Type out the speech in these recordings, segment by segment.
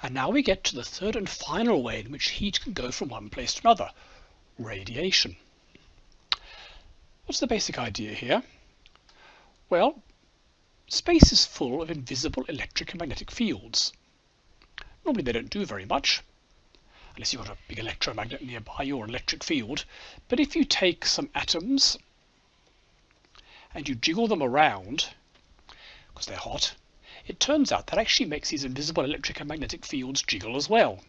And now we get to the third and final way in which heat can go from one place to another, radiation. What's the basic idea here? Well, space is full of invisible electric and magnetic fields. Normally they don't do very much, unless you've got a big electromagnet nearby or an electric field. But if you take some atoms and you jiggle them around, because they're hot, it turns out that actually makes these invisible electric and magnetic fields jiggle as well.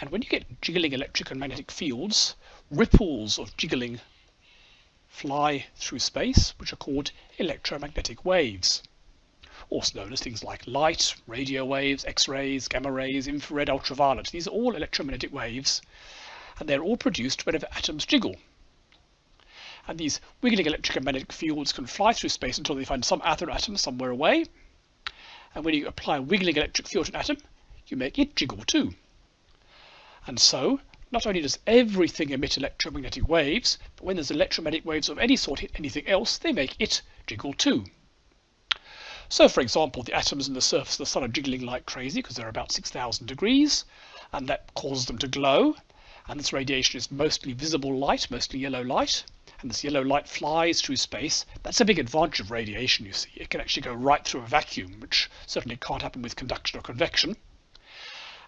And when you get jiggling electric and magnetic fields, ripples of jiggling fly through space, which are called electromagnetic waves, also known as things like light, radio waves, X-rays, gamma rays, infrared, ultraviolet. These are all electromagnetic waves, and they're all produced whenever atoms jiggle. And these wiggling electric and magnetic fields can fly through space until they find some other atom somewhere away. And when you apply a wiggling electric field to an atom, you make it jiggle too. And so, not only does everything emit electromagnetic waves, but when there's electromagnetic waves of any sort hit anything else, they make it jiggle too. So, for example, the atoms in the surface of the sun are jiggling like crazy because they're about 6,000 degrees, and that causes them to glow. And this radiation is mostly visible light, mostly yellow light and this yellow light flies through space, that's a big advantage of radiation, you see. It can actually go right through a vacuum, which certainly can't happen with conduction or convection.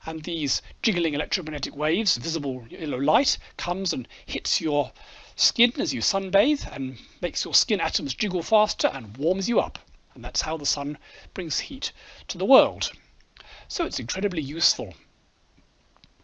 And these jiggling electromagnetic waves, visible yellow light, comes and hits your skin as you sunbathe and makes your skin atoms jiggle faster and warms you up. And that's how the sun brings heat to the world. So it's incredibly useful.